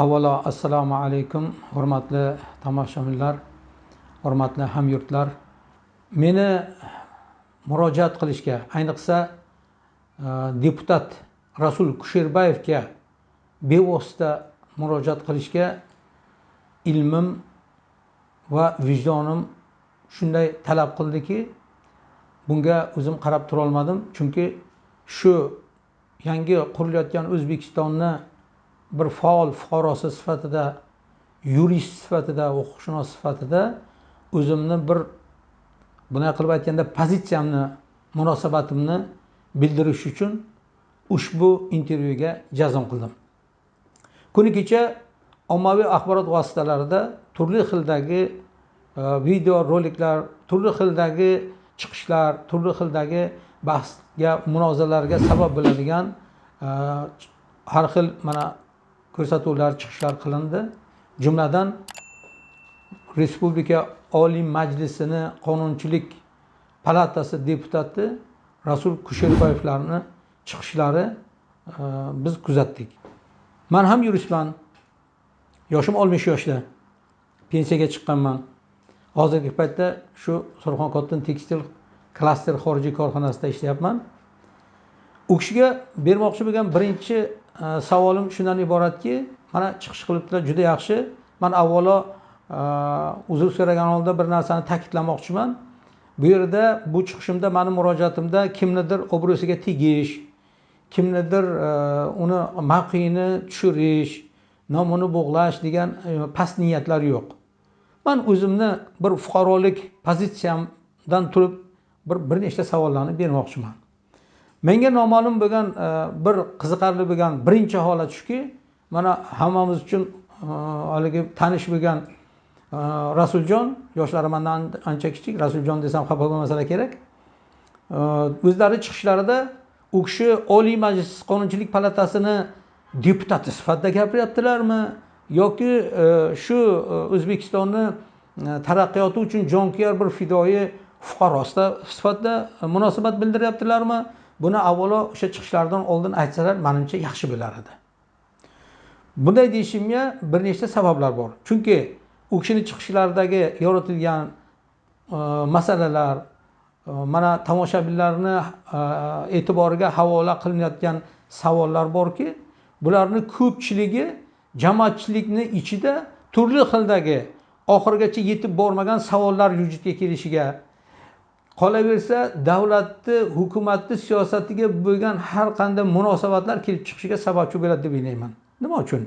avvalo assalomu alaykum hurmatli tomoshabinlar hurmatli hamyurtlar. Meni murojaat qilishga ayniqsa e, deputat rasul kusherbayevga bevosita murojaat qilishga ilmim va vijdonim shunday talab qildiki bunga o'zim qarab turolmadim. Chunki shu yangi qurilayotgan o'zbekistonni bir faol fuqarosi sifatida yurist sifatida huquqshunos sifatida o'zimni bir bunday qilib aytganda pozitsiyamni munosabatimni bildirish uchun ushbu intervyuga jazm qildim. Kuni kecha ommaviy axborot vositalarida turli xildagi e, video roliklar turli xildagi chiqishlar turli xildagi bahsga munozaralarga sabab bo'ladigan e, har xil mana ko'rsatuvlar chiqishlar qilindi. Jumladan respublika oliy majlisini qonunchilik palatasi deputati rasul kusherboyevlarni chiqishlari e, biz kuzatdik. Man ham yuristman. Yoshim oltmish yoshda. Pensiyaga chiqqanman. Hozirgi paytda shu surxon tekstil klaster xorijiy korxonasida ishlayapman. U kishiga bermoqchi bo'lgan birinchi savolim shundan iboratki mana chiqish qilibdilar juda yaxshi. Man avvalo uzr so'ragan holda bir narsani ta'kidlamoqchiman. Bu yerda bu chiqishimda mani murojaatimda kimnidir obro'siga tegish kimnidir uni mavqeini tushirish nomini bog'lash degan e, past niyatlar yo'q. Man o'zimni bir fuqarolik pozitsiyamdan turib bir bir nechta savollarni bermoqchiman. Menga noma'lum bo'lgan e, bir qiziqarli bo'lgan birinchi holat shuki mana hammamiz uchun e, haligi tanish bo'lgan e, rasuljon yoshlari mandan ancha kichik rasuljon desam xafa bo'lmasalar kerak. O'zlari chiqishlarida u kishi oliy majlis qonunchilik palatasini deputati sifatida gapiryaptilarmi? Yoki shu o'zbekistonni taraqqiyoti uchun jonkuyar bir fidoyi fuqaro sifatida munosabat bildiryaptilarmi? Buni avvalo o'sha chiqishlaridan oldin aytsalar manimcha yaxshi bo'lar edi. Bunday deyishimga bir nechta sabablar bor. Chunki u kishini chiqishlaridagi yoritilgan e, masalalar e, mana tomoshabinlarni e, e'tiboriga havola qilinayotgan savollar borki bularni ko'pchiligi jamoatchilikni ichida turli xildagi oxirigacha yetib bormagan savollar vujudga kelishiga qolaversa davlatni hukumatni siyosatiga bo'lgan har qanday munosabatlar kelib chiqishiga sababchi bo'ladi deb o'ylayman. Nima uchun?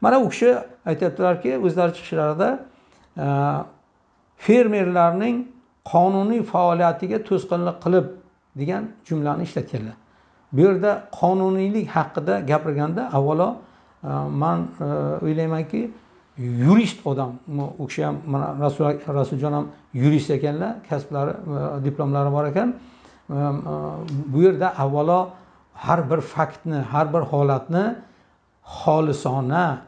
Mana u kishi aytyaptilarki o'zlari chiqishlarida e, fermerlarning qonuniy faoliyatiga to'sqinlik qilib degan jumlani ishlatganlar bu yerda qonuniylik haqida gapirganda avvalo e, man e, o'ylaymanki yurist odam u kishi ham mana rasuljon ham yurist ekanlar kasblari diplomlari bor ekan bu yerda avvalo har bir faktni har bir holatni xolisona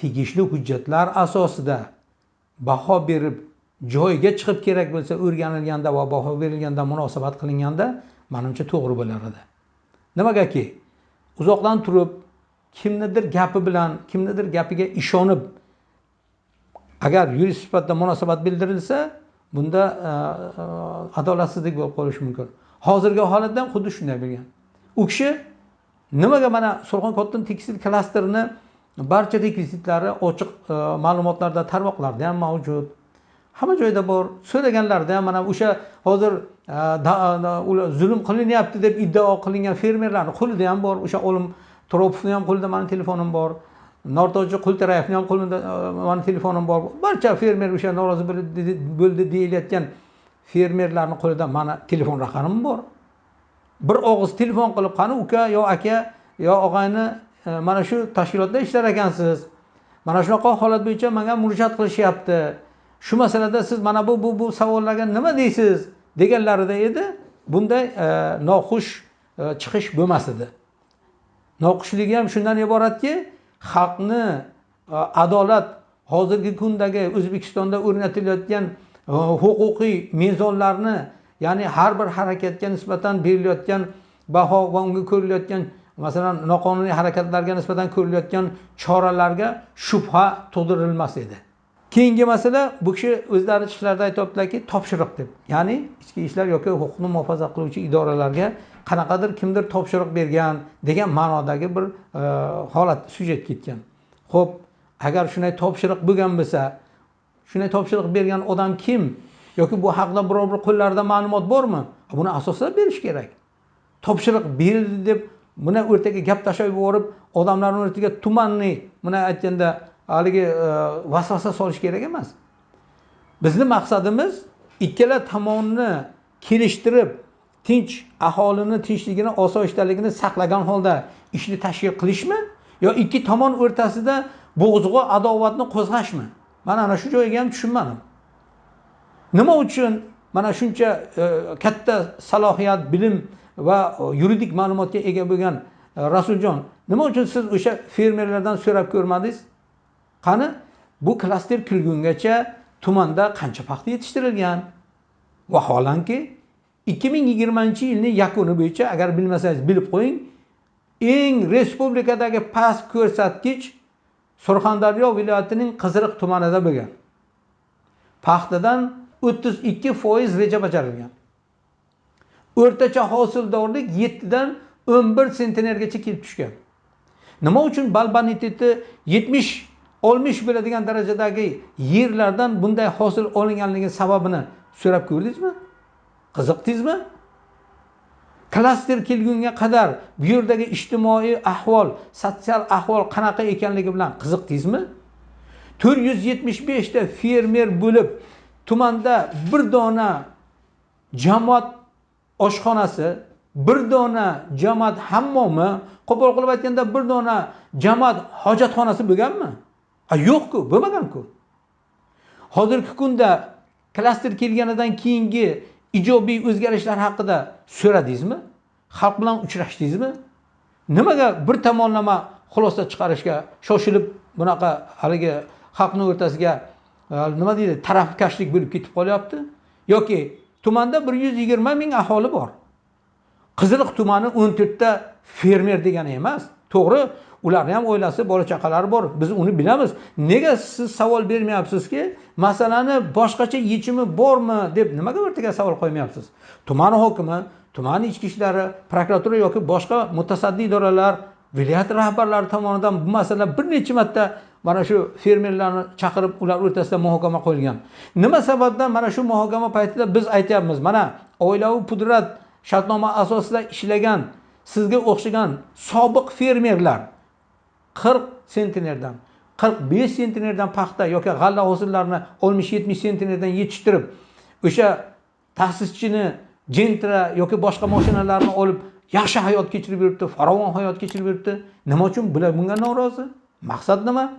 tegishli hujjatlar asosida baho berib joyiga chiqib kerak bo'lsa o'rganilganda va baho berilganda munosabat qilinganda manimcha to'g'ri bo'lar edi. Nimagaki uzoqdan turib kimnidir gapi bilan kimnidir gapiga ishonib agar yurist sifatida munosabat bildirilsa bunda e, e, adolatsizlik bo'lib qolishi mumkin. Hozirgi holatda ham xuddi shunday bo'lgan. U kishi nimaga mana surxon cotton tekstil klasterini barcha rekvizitlari ochiq e, ma'lumotlarda tarmoqlarda ham mavjud. Hamma joyda bor. So'raganlarida ham mana o'sha hozir ular zulm qilinyapti deb iddao qilingan fermerlarni qo'lida ham bor o'sha olim turopovni ham qo'lida mani telefonim bor. Nortojchi qultirayevni ham qo'limda mani telefonim bor. Barcha fermer o'sha norozi bo'ldi deyilayotgan fermerlarni qo'lida mani telefon raqamim bor. Bir og'iz telefon qilib qani uka yo aka yo og'ayni e, mana shu tashkilotda ishlar ekansiz. Mana shunaqa holat bo'yicha manga murojaat qilishyapti. Shu masalada siz mana bu bu bu savollarga nima deysiz deganlarida edi. Bunday e, noxush e, chiqish bo'lmas edi. Noxushligi ham shundan iboratki xalqni e, adolat hozirgi kundagi o'zbekistonda o'rnatilayotgan e, huquqiy mezonlarni ya'ni har bir harakatga nisbatan berilayotgan baho va unga ko'rilayotgan masalan noqonuniy harakatlarga nisbatan ko'rilayotgan choralarga shubha tug'dirilmas edi. Keyingi masala bu kishi o'zlari chiqishlarida aytyaptilarki topshiriq deb. Ya'ni ichki ishlar yoki huquqni muhofaza qiluvchi idoralarga qanaqadir kimdir topshiriq bergan degan ma'nodagi bir e, holat syujet ketgan. Ho'p agar shunday topshiriq bo'lgan bo'lsa shunday topshiriq bergan odam kim? Yoki bu haqida biror bir qo'llarida ma'lumot bormi? Buni asoslab berish kerak. Topshiriq berildi deb buni o'rtaga gap tashlab yuborib odamlarni o'rtaga tumanniy buni aytganda haligi e, vasvasa solish kerak emas. Bizni maqsadimiz ikkala tomonni kelishtirib tinch aholini tinchligini osoyishtaligini saqlagan holda ishni tashkil qilishmi? Yo ikki tomon o'rtasida bo'g'zg'u adovatni qo'zg'ashmi? Man ana shu joyiga ham tushunmadim. Nima uchun mana shuncha e, katta salohiyat bilim va e, yuridik ma'lumotga ega bo'lgan e, rasuljon nima uchun siz o'sha fermerlardan so'rab ko'rmadingiz? Qani bu klaster kulgungacha tumanda qancha paxta yetishtirilgan? Vaholanki ikki ming yigirmanchi yilni yakuni bo'yicha agar bilmasangiz bilib qo'ying eng respublikadagi past ko'rsatkich surxondaryo viloyatining qiziriq tumanida bo'lgan. Paxtadan o'ttiz ikki foiz reja bajarilgan. O'rtacha hosildorlik yettidan o'n bir sentnergacha kelib tushgan. Nima uchun bal boniteti yetmish oltmish bo'ladigan darajadagi yerlardan bunday hosil olinganligi sababini so'rab ko'rdingizmi? Qiziqdingizmi? Klaster kelgunga qadar bu yerdagi ijtimoiy ahvol sotsial ahvol qanaqa ekanligi bilan qiziqdingizmi? to'rt yuz yetmish beshta fermer bo'lib tumanda bir dona jamoat oshxonasi bir dona jamoat hammomi qo'pol qilib aytganda bir dona jamoat hojatxonasi bo'lganmi? Yo'qku bo'lmaganku. Hozirgi kunda klaster kelganidan keyingi ijobiy o'zgarishlar haqida so'radingizmi? Xalq bilan uchrashdingizmi? Nimaga bir tomonlama xulosa chiqarishga shoshilib bunaqa haligi xalqni o'rtasiga e, nima deydi tarafkashlik bo'lib ketib qolyapti? Yoki tumanda bir yuz yigirma ming aholi bor. Qiziliq tumani o'n to'rtta fermer degani emas. To'g'ri ularni ham oilasi bola chaqalari bor biz uni bilamiz. Nega siz savol bermayapsizki masalani boshqacha yechimi bormi deb nimaga ertaga savol qo'ymayapsiz? Tuman hokimi tuman ichki ishlari prokuratura yoki boshqa mutasaddi idoralar viloyat rahbarlari tomonidan bu masala bir necha marta mana shu fermerlarni chaqirib ular o'rtasida muhokama qo'yilgan. Nima sababdan mana shu muhokama paytida biz aytyapmiz mana oilaviy pudrat shartnoma asosida ishlagan sizga o'xshagan sobiq fermerlar 40 sentnerdan 45 sentnerdan paxta yoki g'alla hosillarini 60-70 sentnerdan yetishtirib o'sha ta'sischini jentra yoki boshqa mashinalarni olib yaxshi hayot kechirib yuribdi farovon hayot kechirib yuribdi. Nima uchun? Bular bunga norozi. Maqsad nima?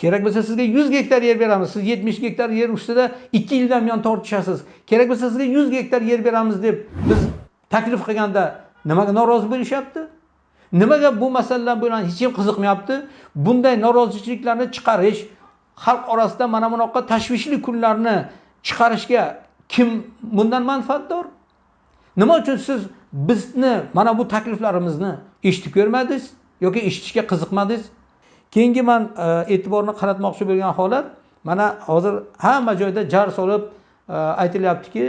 Kerak bo'lsa sizga 100 gektar yer beramiz. Siz yetmish gektar yer ustida 2 yildan buyon tortishasiz. Kerak bo'lsa sizga 100 gektar yer beramiz deb biz taklif qilganda nimaga norozi bo'lishyapti? Nimaga bu masalalar bilan hech kim qiziqmayapti? Bunday norozichiliklarni chiqarish xalq orasida mana bunaqa tashvishli kunlarni chiqarishga kim bundan manfaatdor? Nima uchun siz bizni mana bu takliflarimizni eshitib ko'rmadingiz yoki eshitishga qiziqmadingiz? Keyingi man e, e'tiborni qaratmoqchi bo'lgan holat mana hozir hamma joyda jar solib e, aytilyaptiki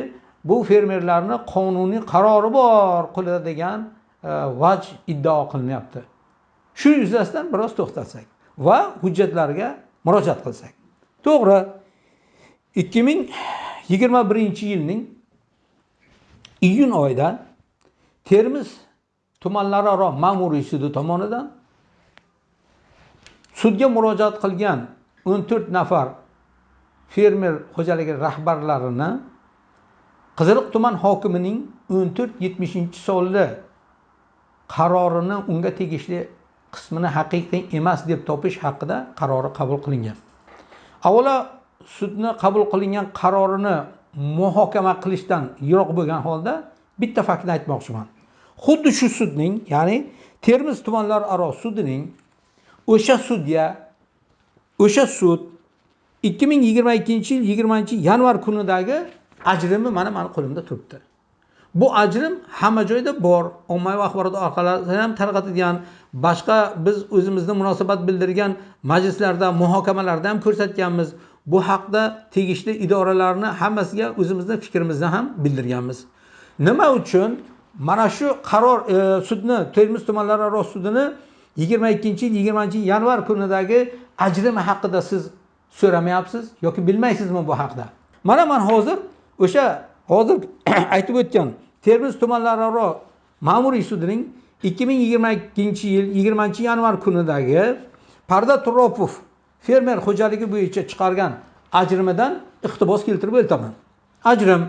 bu fermerlarni qonuniy qarori bor qiladigan e, vaj iddao qilinyapti. Shu yuzasidan biroz to'xtalsak va hujjatlarga murojaat qilsak. To'g'ri ikki ming yigirma birinchi yilning iyun oyida termiz tumanlararo ma'muriy sudi tomonidan sudga murojaat qilgan o'n to'rt nafar fermer xo'jaligi rahbarlarini qiziliq tuman hokimining o'n to'rt yetmishinchi sonli qarorini unga tegishli qismini haqiqiy emas deb topish haqida qarori qabul qilingan. Avvalo sudni qabul qilingan qarorini muhokama qilishdan yiroq bo'lgan holda bitta faktni aytmoqchiman. Xuddi shu sudning ya'ni termiz tumanlararo sudining o'sha sudya o'sha sud ikki ming yigirma ikkinchi yil yigirmanchi yanvar kunidagi ajrimi mana mani qo'limda turibdi. Bu ajrim hamma joyda bor. Ommaviy axborot orqali ham tarqatilgan boshqa biz o'zimizni munosabat bildirgan majlislarda muhokamalarda ham ko'rsatganmiz. Bu haqda tegishli idoralarni hammasiga o'zimizni fikrimizni ham bildirganmiz. Nima uchun? Mana shu qaror e, sudni termiz tumanlararo sudini yigirma ikkinchi yil yigirmanchi yanvar kunidagi ajrimi haqida siz so'ramayapsiz yoki bilmaysizmi bu haqida mana man hozir o'sha hozir aytib o'tgan termiz tumanlararo ma'muriy sudining ikki ming yigirma ikkinchi yil yigirmanchi yanvar kunidagi parda turopov fermer xo'jaligi bo'yicha chiqargan ajrimidan iqtibos keltirib o'taman. Ajrim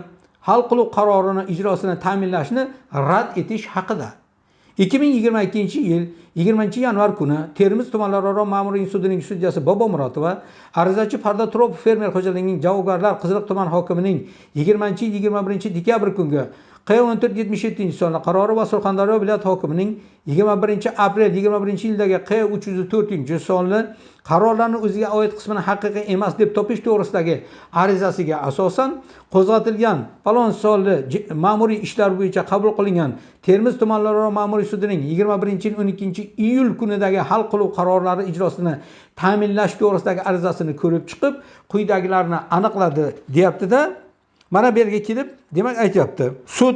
hal qiluv qarorini ijrosini ta'minlashni rad etish haqida. Ikki ming yigirma ikkinchi yil yigirmanchi yanvar kuni termiz tumanlararo ma'muriy sudining sudyasi bobomurotova arizachi farda turopov fermer xo'jaligining javobgarlar qiziliq tuman hokimining yigirmanchi yigirma birinchi dekabr kungi q o'n to'rt yetmish yettinchi sonli qarori va surxondaryo viloyat hokimining yigirma birinchi aprel yigirma birinchi yildagi q uch yuz to'rtinchi sonli qarorlarni o'ziga oid qismini haqiqiy emas deb topish to'g'risidagi arizasiga asosan qo'zg'atilgan falon sonli ma'muriy ishlar bo'yicha qabul qilingan termiz tumanlararo ma'muriy sudining yigirma birinchi yil o'n ikkinchi iyul kunidagi hal qiluv qarorlari ijrosini ta'minlash to'g'risidagi arizasini ko'rib chiqib quyidagilarni aniqladi deyaptida. Mana bu yerga kelib demak aytyapti sud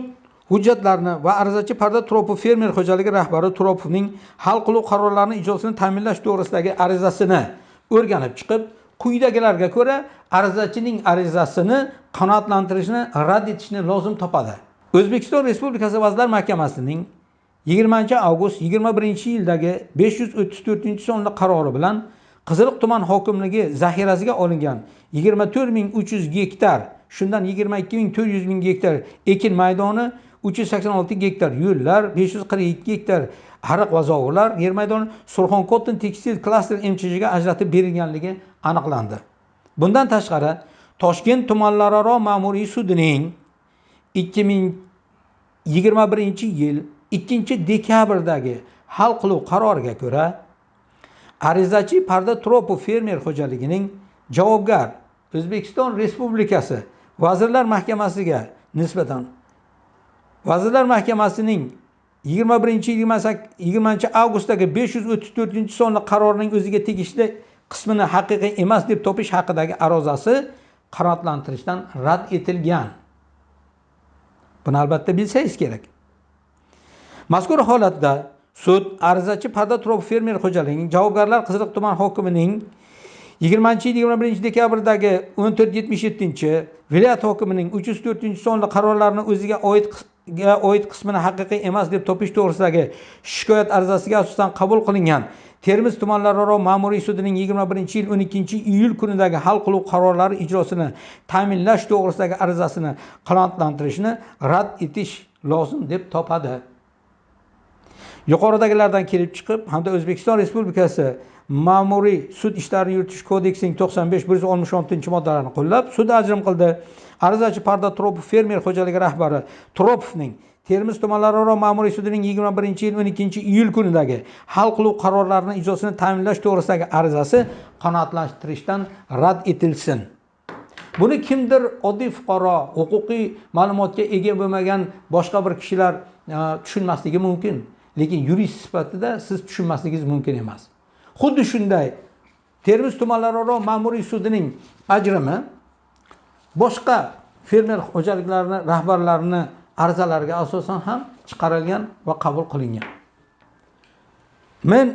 hujjatlarni va arizachi parda turopov fermer xo'jaligi rahbari turopovning hal qiluv qarorlarini ijrosini ta'minlash to'g'risidagi arizasini o'rganib chiqib quyidagilarga ko'ra arizachining arizasini qanoatlantirishni rad etishni lozim topadi. O'zbekiston respublikasi vazirlar mahkamasining yigirmanchi avgust yigirma birinchi yildagi besh yuz o'ttiz to'rtinchi sonli qarori bilan qiziliq tuman hokimligi zaxirasiga olingan yigirma to'rt ming uch yuz gektar shundan yigirma ikki ming to'rt yuz ming gektar ekin maydoni uch yuz sakson olti gektar yo'llar besh yuz qirq ikki gektar ariq va zovurlar yer maydoni surxon cotton tekstil klaster mchjga ajratib berilganligi aniqlandi. Bundan tashqari toshkent tumanlararo ma'muriy sudining ikki ming yigirma birinchi yil ikkinchi dekabrdagi hal qiluv qaroriga ko'ra arizachi parda tropo fermer xo'jaligining javobgar o'zbekiston respublikasi vazirlar mahkamasiga nisbatan vazirlar mahkamasining yigirma birinchi yigirmanchi avgustdagi besh yuz o'ttiz to'rtinchi sonli qarorining o'ziga tegishli qismini haqiqiy emas deb topish haqidagi arozasi qanoatlantirishdan rad etilgan. Buni albatta bilsangiz kerak. Mazkur holatda sud arizachi parda fermer xo'jaligining javobgarlar qiziliq tuman hokimining yigirmanchi yil yigirma birinchi dekabrdagi o'n to'rt yetmish yettinchi viloyat hokimining uch yuz to'rtinchi sonli qarorlarini o'ziga oid oid qismini haqiqiy emas deb topish to'g'risidagi shikoyat arizasiga asosan qabul qilingan termiz tumanlararo ma'muriy sudining yigirma birinchi yil o'n ikkinchi iyul kunidagi hal qiluv qarorlari ijrosini ta'minlash to'g'risidagi arizasini qanoatlantirishni rad etish lozim deb topadi. Yuqoridagilardan kelib chiqib hamda o'zbekiston respublikasi ma'muriy sud ishlarini yuritish kodeksining to'qson besh bir yuz oltmish oltinchi moddalarini qo'llab sud ajrim qildi. Arizachi parda turopov fermer xo'jaligi rahbari turopovning termiz tumanlararo ma'muriy sudining yigirma birinchi yil o'n ikkinchi iyul kunidagi hal qiluv qarorlarini ijrosini ta'minlash to'g'risidagi arizasi qanoatlantirishdan rad etilsin. Buni kimdir oddiy fuqaro huquqiy ma'lumotga ega bo'lmagan boshqa bir kishilar e, tushunmasligi mumkin. Lekin yurist sifatida siz tushunmasligingiz mumkin emas. Xuddi shunday. Termiz tumanlararo ma'muriy sudining ajrimi boshqa fermer xo'jaliklarini rahbarlarini arizalariga asosan ham chiqarilgan va qabul qilingan. Men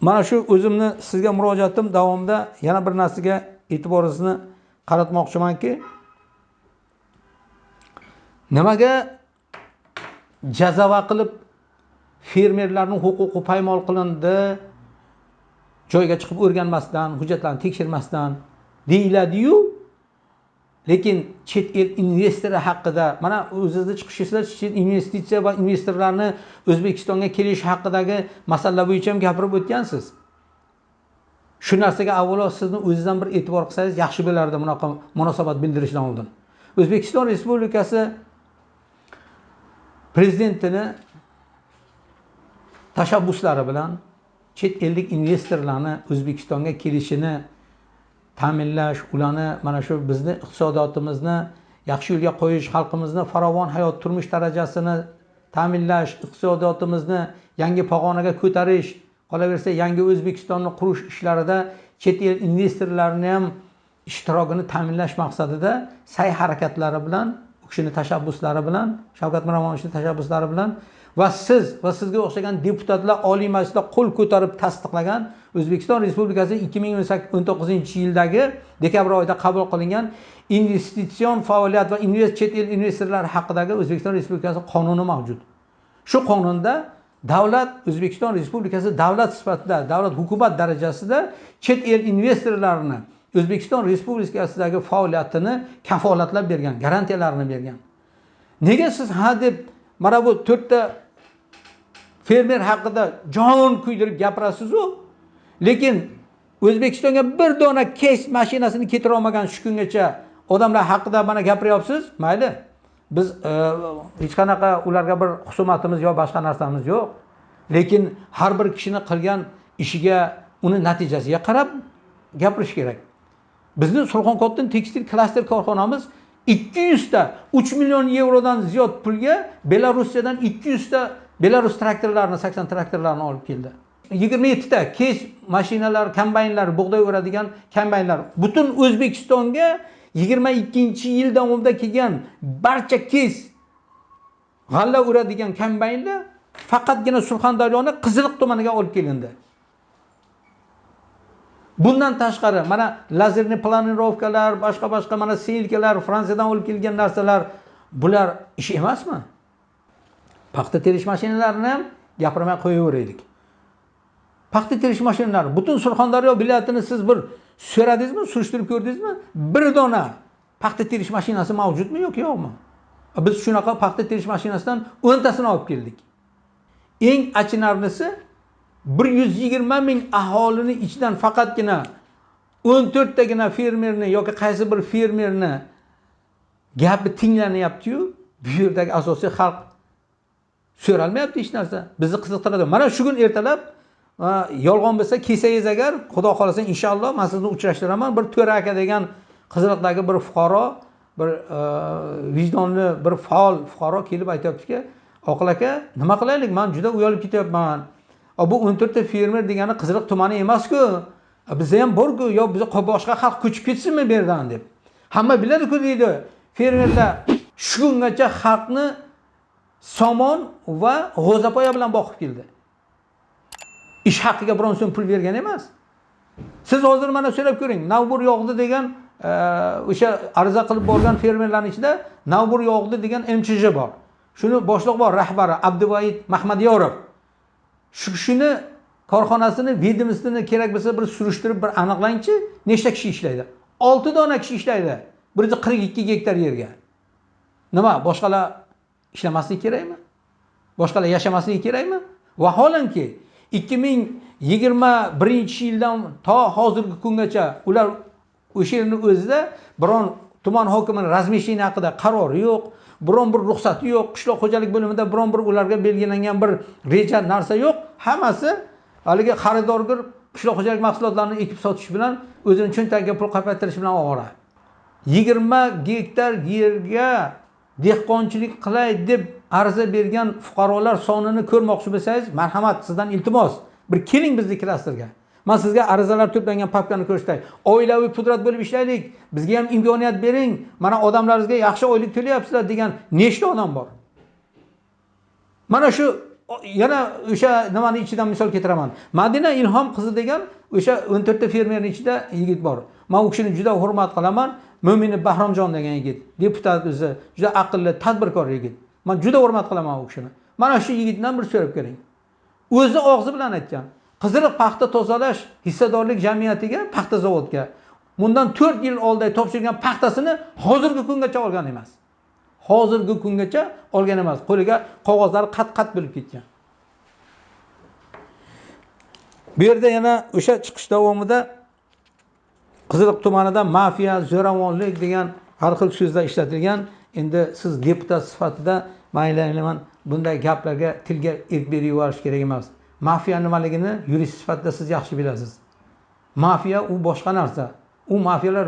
mana shu o'zimni sizga murojaatim davomida yana bir narsaga e'tiboringizni qaratmoqchimanki nimaga jazava qilib fermerlarning huquqi paymol qilindi joyga chiqib o'rganmasdan hujjatlarni tekshirmasdan deyiladiyu. Lekin chet el investori haqida mana o'zingizni chiqishingizda chet investitsiya va investorlarni o'zbekistonga kelishi haqidagi masala bo'yicha ham gapirib o'tgansiz. Shu narsaga avvalo sizni o'zingizdan bir e'tibor qilsangiz yaxshi bo'lardi bunaqa munosabat bildirishdan oldin. O'zbekiston respublikasi prezidentini tashabbuslari bilan chet ellik investorlarni o'zbekistonga kelishini ta'minlash ularni mana shu bizni iqtisodiyotimizni yaxshi yo'lga qo'yish xalqimizni farovon hayot turmush darajasini ta'minlash iqtisodiyotimizni yangi pog'onaga ko'tarish qolaversa yangi o'zbekistonni qurish ishlarida chet el investorlarini ham ishtirokini ta'minlash maqsadida sa'y harakatlari bilan u kishini tashabbuslari bilan shavkat miromonovichni tashabbuslari bilan va siz va sizga o'xshagan deputatlar oliy majlisda qo'l ko'tarib tasdiqlagan o'zbekiston respublikasi ikki ming o'n to'qqizinchi yildagi dekabr oyida qabul qilingan investitsion faoliyat va chet el investorlari haqidagi o'zbekiston respublikasi qonuni mavjud. Shu qonunda davlat o'zbekiston respublikasi davlat sifatida davlat hukumat darajasida chet el investorlarini o'zbekiston respublikasidagi faoliyatini kafolatlab bergan garantiyalarini bergan. Nega siz ha deb mana bu to'rtta fermer haqida jon kuydirib gapirasizu. Lekin o'zbekistonga bir dona kes mashinasini keltira olmagan shu kungacha odamlar haqida mana gapiryapsiz? Mayli. Biz e, hech qanaqa ularga bir husumatimiz yo boshqa narsamiz yo'q. Lekin har bir kishini qilgan ishiga uni natijasiga qarab gapirish kerak. Bizni surxonkotin tekstil klaster korxonamiz ikki yuzta uch million yevrodan ziyod pulga belorussiyadan ikki yuzta belarus traktorlarini sakson traktorlarini olib keldi. Yigirma yettita kes mashinalar kombaynlar bug'doy o'radigan kombaynlar. Butun o'zbekistonga yigirma ikkinchi yil davomida kelgan barcha kes g'alla o'radigan kombaynlar faqatgina surxondaryoni qiziliq tumaniga olib kelindi. Bundan tashqari mana lazerniy planirovkalar boshqa boshqa mana selkalar fransiyadan olib kelgan narsalar bular ish emasmi? Paxta terish mashinalarini ham gapirmay qo'yaveraylik. Paxta terish mashinalari butun surxondaryo viloyatini siz bir so'radingizmi surishtirib ko'rdingizmi? Bir dona paxta terish mashinasi mavjudmi yoki yo'qmi? Biz shunaqa paxta terish mashinasidan o'ntasini olib keldik. Eng achinarlisi bir yuz yigirma ming aholini ichidan faqatgina o'n to'rttagina fermerni yoki qaysi bir fermerni gapi tinglanyaptiyu bu yerdagi asosiy xalq so'ralmayapti hech narsa. Bizni qiziqtiradi. Mana shu kun ertalab yolg'on bo'lsa kelsangiz agar xudo xohlasa inshaalloh man sizni uchrashtiraman. Bir to'ra aka degan qiziliqdagi bir fuqaro bir e, vijdonli bir faol fuqaro kelib aytyaptiki oqil aka nima qilaylik? Man juda uyalib ketyapman. Bu o'n to'rtta fermer degani qiziliq tumani emasku. Bizda ham borku. Yo biza boshqa xalq ko'chib ketsinmi bu yerdan? deb. Hamma biladiku deydi. Fermerlar shu kungacha xalqni somon va g'o'zapoya bilan boqib keldi. Ish haqiga biron so'm pul bergan emas. Siz hozir mana so'rab ko'ring navbur yog'di degan e, o'sha ariza qilib borgan fermerlarni ichida navbur yog'di degan mchj bor. Shuni boshliq bor rahbari abduvaid mahmadyorov. Shu kishini korxonasini ведомствоni kerak bo'lsa bir surishtirib bir aniqlangchi nechta kishi ishlaydi? Olti dona kishi ishlaydi. Bir yuz qirq ikki gektar yerga. Nima boshqalar ishlamaslik kerakmi? Boshqalar yashamasligi kerakmi? Vaholanki ikki ming yigirma birinchi yildan to hozirgi kungacha ular o'sha yerni o'zida biron tuman hokimini razmeshение haqida qarori yo'q biron bir ruxsati yo'q qishloq xo'jalik bo'limida biron bir ularga belgilangan bir reja narsa yo'q. Hammasi haligi xaridorgir qishloq xo'jalik mahsulotlarini ekib sotish bilan o'zini cho'ntagiga pul qopaytirish bilan ovora yigirma gektar yerga dehqonchilik qilay deb ariza bergan fuqarolar sonini ko'rmoqchi bo'lsangiz marhamat sizdan iltimos. Bir keling bizni klasterga man sizga arizalar to'plangan papkani ko'rsatay. Oilaviy pudrat bo'lib ishlaylik. Bizga ham imkoniyat bering. Mana odamlaringizga yaxshi oylik to'layapsizlar degan nechta odam bor? Mana shu yana o'sha nimani ichidan misol keltiraman. Madina ilhom qizi degan o'sha o'n to'rtta fermerni ichida yigit bor. Man u kishini juda hurmat qilaman. Mo'mini bahromjon degan yigit deputat o'zi juda aqlli tadbirkor yigit. Man juda hurmat qilaman u kishini. Mana shu yigitdan bir so'rab ko'ring. O'zi og'zi bilan aytgan. Qiziriq paxta tozalash hissadorlik jamiyatiga paxta zavodga. Bundan to'rt yil oldin topshirgan paxtasini hozirgi kungacha olgan emas. Hozirgi kungacha olgan emas. Qo'liga qog'ozlari qat qat bo'lib ketgan. Bu yerda yana o'sha chiqish davomida qiziliq tumanida mafiya zo'ravonlik degan har xil so'zlar ishlatilgan. Endi siz deputat sifatida mayli bunday gaplarga tilga erk berib yuborish kerak emas. Mafiya nimaligini yurist sifatida siz yaxshi bilasiz. Mafiya u boshqa narsa. U mafiyalar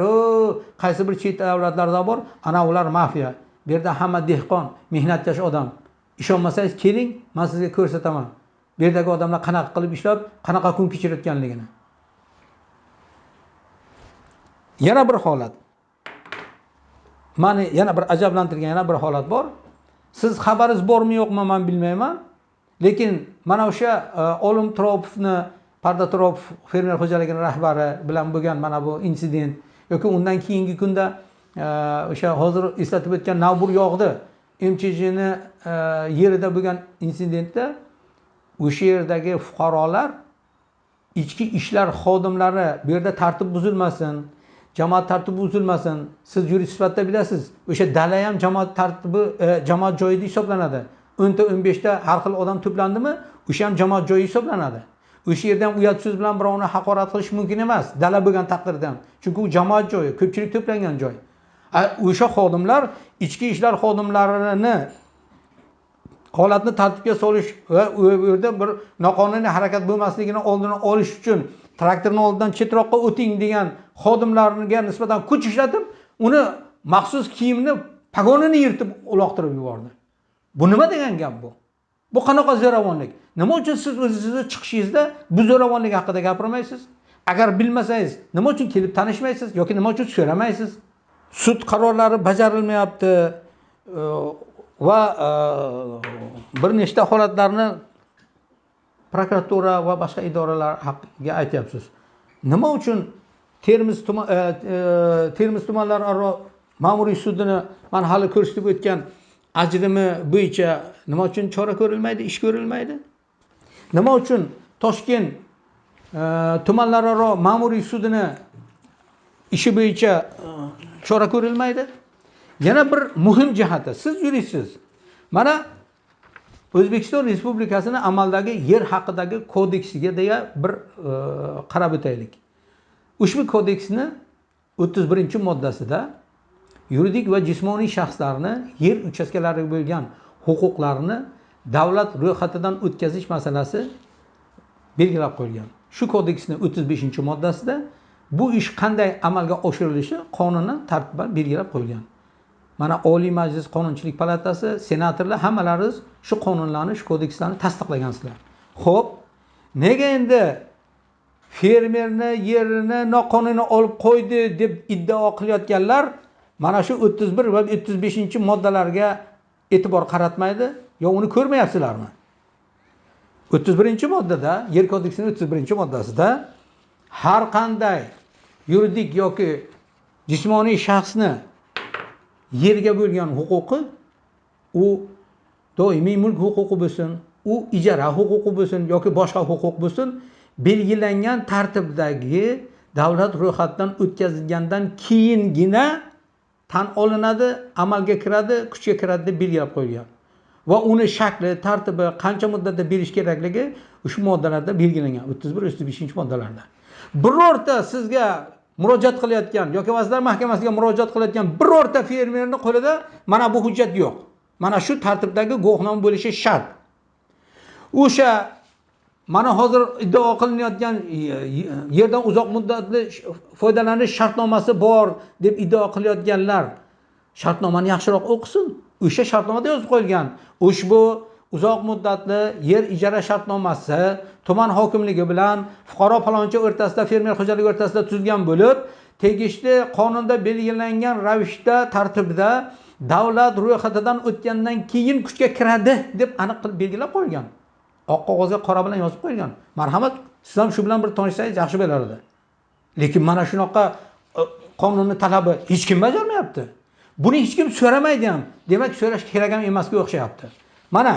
qaysi bir chet davlatlarda bor? Ana ular mafiya. Bu yerda hamma dehqon mehnatkash odam. Ishonmasangiz keling man sizga ko'rsataman. Bu yerdagi odamlar qanaqa qilib ishlab qanaqa kun kechirayotganligini. Yana bir holat. Mani yana bir ajablantirgan yana bir holat bor. Siz xabaringiz bormi yo'qmi man bilmayman. Lekin mana o'sha e, olim turopovni parda turopov fermer xo'jaligini rahbari bilan bo'lgan mana bu insident yoki undan keyingi kunda e, o'sha hozir eslatib o'tgan navbur yog'di mchjni e, yerida bo'lgan insidentda o'sha yerdagi fuqarolar ichki ishlar xodimlari bu yerda tartib buzilmasin jamoat tartibi buzilmasin siz yurist sifatida bilasiz o'sha dala ham jamoat tartibi e, joyi deb hisoblanadi o'nta o'n beshta har xil odam to'plandimi o'sha ham jamoat joyi hisoblanadi o'sha yerda ham uyat so'z bilan birovni haqorat qilish mumkin emas. Dala bo'lgan taqdirda chunki u jamoat joyi ko'pchilik to'plangan joy o'sha xodimlar ichki ishlar xodimlarini holatni tartibga solish va u yerda bir noqonuniy harakat bo'lmasligini oldini olish uchun traktorni oldidan chetroqqa o'ting degan xodimlarga nisbatan kuch ishlatib uni maxsus kiyimni pogonini yirtib uloqtirib yubordi. Bu nima degan gap bu? Bu qanaqa zo'ravonlik? Nima uchun siz o'zingizni chiqishingizda bu zo'ravonlik haqida gapirmaysiz? Agar bilmasangiz nima uchun kelib tanishmaysiz yoki nima uchun so'ramaysiz? Sud qarorlari bajarilmayapti e, va e, bir nechta holatlarni prokuratura va boshqa idoralar haqiga aytyapsiz. Nima uchun termiz tuman e, e, termiz tumanlararo ma'muriy sudini man hali ko'rsatib o'tgan ajrimi bo'yicha nima uchun chora ko'rilmaydi ish ko'rilmaydi? Nima uchun toshkent e, tumanlararo ma'muriy sudini ishi bo'yicha chora ko'rilmaydi? Yana bir muhim jihati. Siz yuristsiz mana o'zbekiston respublikasini amaldagi yer haqidagi kodeksiga deya bir e, qarab o'taylik. Ushbu kodeksni o'ttiz birinchi moddasida yuridik va jismoniy shaxslarni yer uchastkalariga bo'lgan huquqlarini davlat ro'yxatidan o'tkazish masalasi belgilab qo'yilgan. Shu kodeksni o'ttiz beshinchi moddasida bu ish qanday amalga oshirilishi qonunan tartiban belgilab qo'yilgan. Mana oliy majlis qonunchilik palatasi senatorlar hammalaringiz shu qonunlarni shu kodekslarni tasdiqlagansizlar ho'p nega endi fermerni yerini noqonuniy olib qo'ydi deb iddao qilayotganlar mana shu o'ttiz bir va o'ttiz beshinchi moddalarga e'tibor qaratmaydi? Yo uni ko'rmayapsizlarmi? o'ttiz birinchi moddada yer kodeksining o'ttiz birinchi moddasida har qanday yuridik yoki jismoniy shaxsni yerga bo'lgan huquqi u doimiy mulk huquqi bo'lsin u ijara huquqi bo'lsin yoki boshqa huquq bo'lsin belgilangan tartibdagi davlat ro'yxatidan o'tkazilgandan keyingina tan olinadi amalga kiradi kuchga kiradi deb belgilab qo'yilgan. Va uni shakli tartibi qancha muddatda berish kerakligi ushbu moddalarda belgilangan. o'ttiz bir o'ttiz beshinchi moddalarda. Birorta sizga murojaat qilayotgan yoki vazirlar mahkamasiga murojaat qilayotgan birorta fermerni qo'lida mana bu hujjat yo'q. Mana shu tartibdagi guvohnoma bo'lishi shart. O'sha mana hozir iddao qilinayotgan e, e, yerdan uzoq muddatli foydalanish shartnomasi bor deb iddao qilayotganlar shartnomani yaxshiroq o'qisin. O'sha shartnomada yozib qo'yilgan. Ushbu uzoq muddatli yer ijara shartnomasi tuman hokimligi bilan fuqaro palonchi o'rtasida fermer xo'jaligi o'rtasida tuzilgan bo'lib tegishli qonunda belgilangan ravishda tartibda davlat ro'yxatidan o'tgandan keyin kuchga kiradi deb aniq qilib belgilab qo'yilgan. Oq qog'ozga qora bilan yozib qo'yilgan. Marhamat siz ham shu bilan bir tanishsangiz yaxshi bo'lar edi. Lekin mana shunaqa e, qonunni talabi hech kim bajarmayapti. Buni hech kim so'ramaydi ham. Demak so'rash kerak ham emasga o'xshayapti. Mana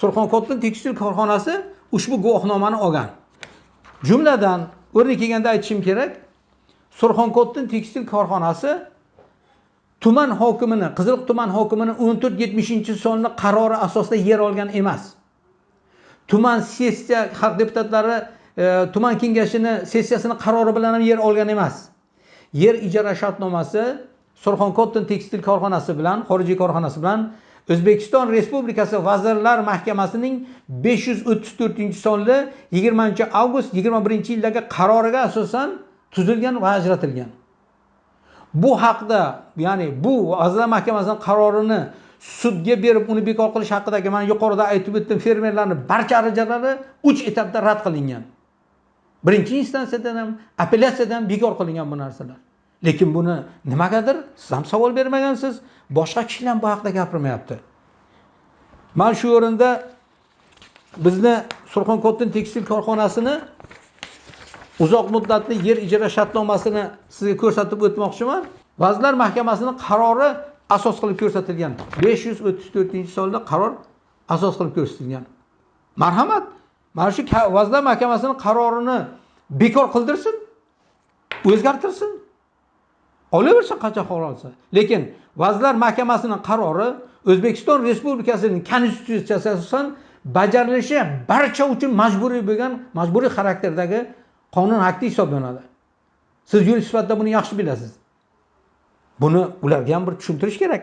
surxonko'tin tekstil korxonasi ushbu guvohnomani olgan. Jumladan o'rni kelganda aytishim kerak surxonko'tin tekstil korxonasi tuman hokimini qiziliq tuman hokimini o'n to'rt yetmishinchi sonli qarori asosida yer olgan emas. Tuman sessiya xalq deputatlari e, tuman kengashini sessiyasini qarori bilan ham yer olgan emas. Yer ijara shartnomasi surxonko'tin tekstil korxonasi bilan xorijiy korxonasi bilan o'zbekiston respublikasi vazirlar mahkamasining besh yuz o'ttiz to'rtinchi sonli yigirmanchi avgust yigirma birinchi yildagi qaroriga asosan tuzilgan va ajratilgan. Bu haqda ya'ni bu vazirlar mahkamasining qarorini sudga berib uni bekor qilish haqidagi mana yuqorida aytib o'tdim fermerlarni barcha arijalari 3 etapda rad qilingan. Birinchi instansiyadan ham apellyatsiyadan bekor qilingan bu narsalar. Lekin buni nimagadir siz ham savol bermagansiz boshqa kishilar ham bu haqida gapirmayapti. Mana shu o'rinda bizni surxonko'tin tekstil korxonasini uzoq muddatli yer ijara shartnomasini sizga ko'rsatib o'tmoqchiman. Vazirlar mahkamasini qarori asos qilib ko'rsatilgan. besh yuz o'ttiz to'rtinchi sonli qaror asos qilib ko'rsatilgan. Marhamat mana shu vazirlar mahkamasini qarorini bekor qildirsin o'zgartirsin. Olaversin qancha olsa. Lekin vazirlar mahkamasini qarori o'zbekiston respublikasining konstitutsiyasiga asosan bajarilishi barcha uchun majburiy bo'lgan majburiy xarakterdagi qonun akti hisoblanadi. Siz yurist sifatida buni yaxshi bilasiz. Buni ularga ham bir tushuntirish kerak.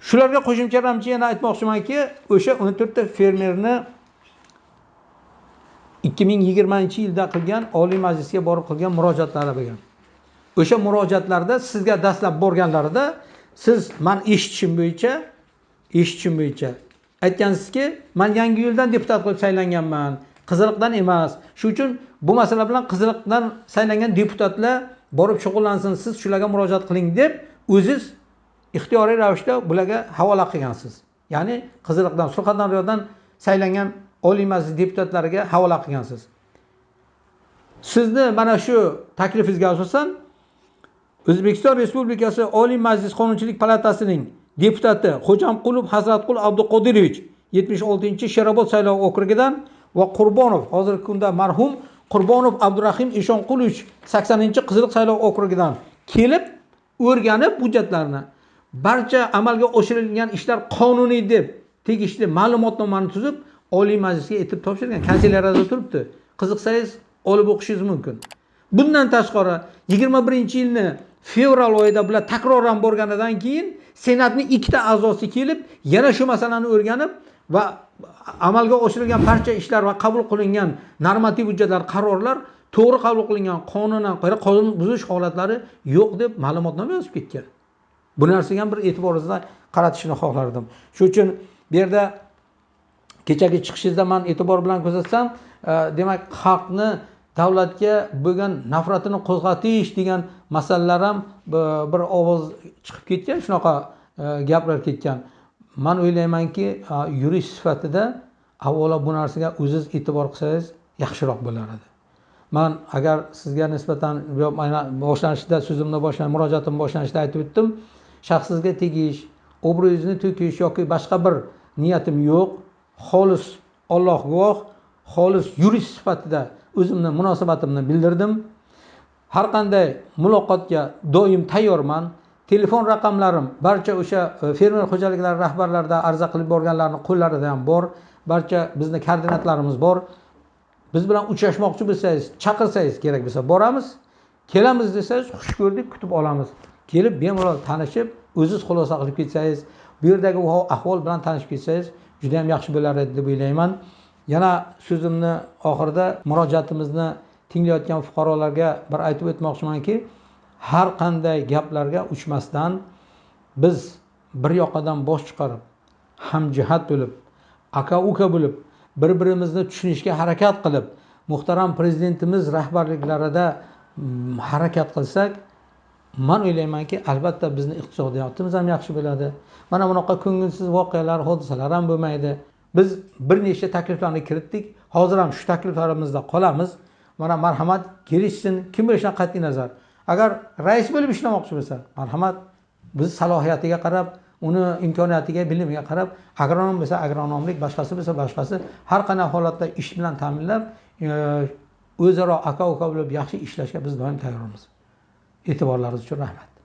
Shularga qo'shimchalamchi yana aytmoqchimanki o'sha o'n to'rtta fermerni ikki ming yigirmanchi yilda qilgan oliy majlisga borib qilgan murojaatlari bo'lgan. O'sha murojaatlarda sizga dastlab borganlarida siz man eshitishim bo'yicha eshitishim bo'yicha aytgansizki man yangi yo'ldan deputat qilib saylanganman qiziliqdan emas. Shuning uchun bu masala bilan qiziliqdan saylangan deputatlar borib shug'ullansin siz shularga murojaat qiling deb o'ziz ixtiyoriy ravishda bularga havola qilgansiz. Ya'ni qiziliqdan surxondaryodan saylangan oliy majlis deputatlariga havola qilgansiz. Sizni mana shu taklifingizga asosan o'zbekiston respublikasi oliy majlis qonunchilik palatasining deputati xo'jamqulov hazratqul abduqodirovich yetmish oltinchi sherobod saylov okrugidan va qurbonov hozirgi kunda marhum qurbonov abdurahim eshonqulovich saksoninchi qiziliq saylov okrugidan kelib o'rganib hujjatlarni barcha amalga oshirilgan ishlar qonuniy deb tegishli ma'lumotnomani tuzib oliy majlisga etib topshirgan. Kanselyariyada turibdi. Qiziqsangiz olib o'qishingiz mumkin. Bundan tashqari yigirma birinchi yilni fevral oyida bular takroran borganidan keyin senatni ikkita a'zosi kelib yana shu masalani o'rganib va amalga oshirilgan barcha ishlar va qabul qilingan normativ hujjatlar qarorlar to'g'ri qabul qilingan qonunan qonun buzish holatlari yo'q deb ma'lumotnoma yozib ketgan. Bu narsaga ham bir e'tiboringizni qaratishni xohlardim. Shuning uchun bu yerda kechagi chiqishingizda man e'tibor bilan kuzatsam e, demak xalqni davlatga bo'lgan nafratini qo'zg'atish degan masalalar ham bir ovoz chiqib ketgan shunaqa e, gaplar ketgan. Man o'ylaymanki e, yurist sifatida avvalo bu narsaga o'ziz e'tibor qilsangiz yaxshiroq bo'lar edi man agar sizga nisbatan boshlanishida so'zimni boshlan murojaatimni boshlanishida aytib o'tdim shaxsingizga tegish obro'yingizni to'kish yoki boshqa bir niyatim yo'q xolis olloh guvoh xolis yurist sifatida o'zimni munosabatimni bildirdim. Har qanday muloqotga doim tayyorman. Telefon raqamlarim barcha o'sha e, fermer xo'jaliklari rahbarlarida arza qilib borganlarni qo'llarida ham bor. Barcha bizni koordinatlarimiz bor. Biz bilan uchrashmoqchi bo'lsangiz chaqirsangiz kerak bo'lsa boramiz. Kelamiz desangiz xush ko'rdik kutib olamiz. Kelib bemalol tanishib o'ziz xulosa qilib ketsangiz bu yerdagi ahvol bilan tanishib ketsangiz juda yam yaxshi bo'lar edi deb o'ylayman. Yana so'zimni oxirida murojaatimizni tinglayotgan fuqarolarga bir aytib o'tmoqchimanki har qanday gaplarga uchmasdan biz bir yoqadan bosh chiqarib hamjihat bo'lib aka uka bo'lib bir birimizni tushunishga harakat qilib muhtaram prezidentimiz rahbarliklarida mm, harakat qilsak man o'ylaymanki albatta bizni iqtisodiyotimiz ham yaxshi bo'ladi. Mana bunaqa ko'ngilsiz voqealar hodisalar ham bo'lmaydi. Biz bir nechta takliflarni kiritdik. Hozir ham shu takliflarimizda qolamiz. Mana marhamat kelishsin. Kim bo'lishidan qat'iy nazar? Agar rais bo'lib ishlamoqchi bo'lsa marhamat biz salohiyatiga qarab uni imkoniyatiga bilimiga qarab agronom bo'lsa agronomlik boshqasi bo'lsa boshqasi har qanday holatda ish bilan ta'minlab e, o'zaro aka uka bo'lib yaxshi ishlashga biz doim tayyormiz. E'tiborlaringiz uchun rahmat.